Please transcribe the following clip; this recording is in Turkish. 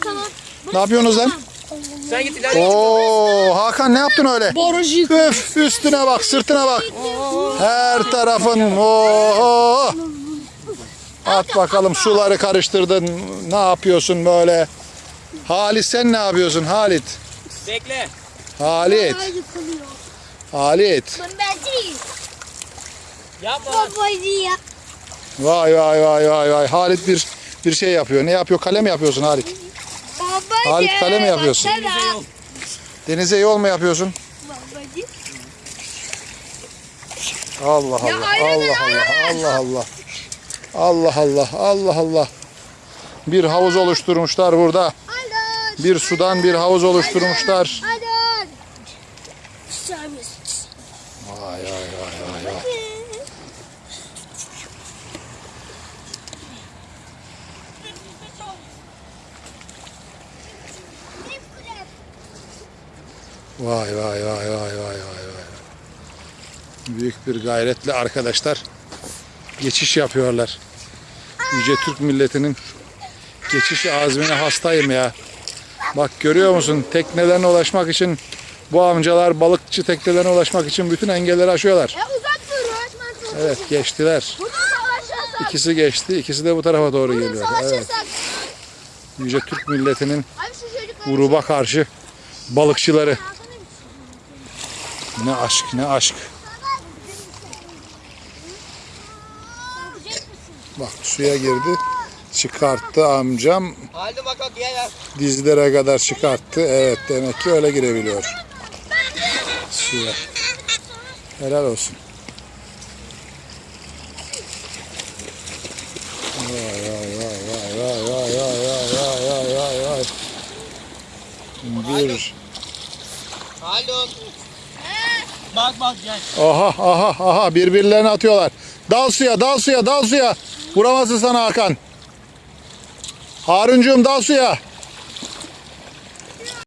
tamam. Ne yapıyorsunuz lan? Sen git ileride. Oo Hakan ne yaptın öyle? Yık. Öf üstüne bak sırtına bak. Her tarafın oo. At bakalım suları karıştırdın. Ne yapıyorsun böyle? Halit sen ne yapıyorsun Halit? Bekle. Halit. Halit. Yapma. Vay vay vay vay vay. Halit bir bir şey yapıyor. Ne yapıyor? Kale mi yapıyorsun Halit? Halit, kale mi yapıyorsun? Denize yol mu yapıyorsun? Allah Allah. Allah Allah. Allah Allah. Allah Allah. Allah Allah. Bir havuz oluşturmuşlar burada. Bir sudan bir havuz oluşturmuşlar. Vay vay vay vay vay. Vay vay vay vay vay vay vay. Büyük bir gayretle arkadaşlar geçiş yapıyorlar. Yüce Türk milletinin geçiş azmine hastayım ya. Bak görüyor musun teknelerine ulaşmak için bu amcalar balıkçı teknelerine ulaşmak için bütün engelleri aşıyorlar. Çok. Evet geçtiler. İkisi geçti. ikisi de bu tarafa doğru geliyor. Evet. Yüce Türk milletinin gruba karşı balıkçıları. Ne aşk ne aşk. Bak suya girdi. Çıkarttı amcam. Dizlere kadar çıkarttı. Evet demek ki öyle girebiliyor. Suya. Helal olsun. Vay vay vay vay vay vay vay vay vay vay vay. Bir. Haldun. Bak bak gel. Aha aha aha birbirlerine atıyorlar. Dal suya dal suya dal suya. Vuramazsın sana Hakan. Haruncuğum dal suya.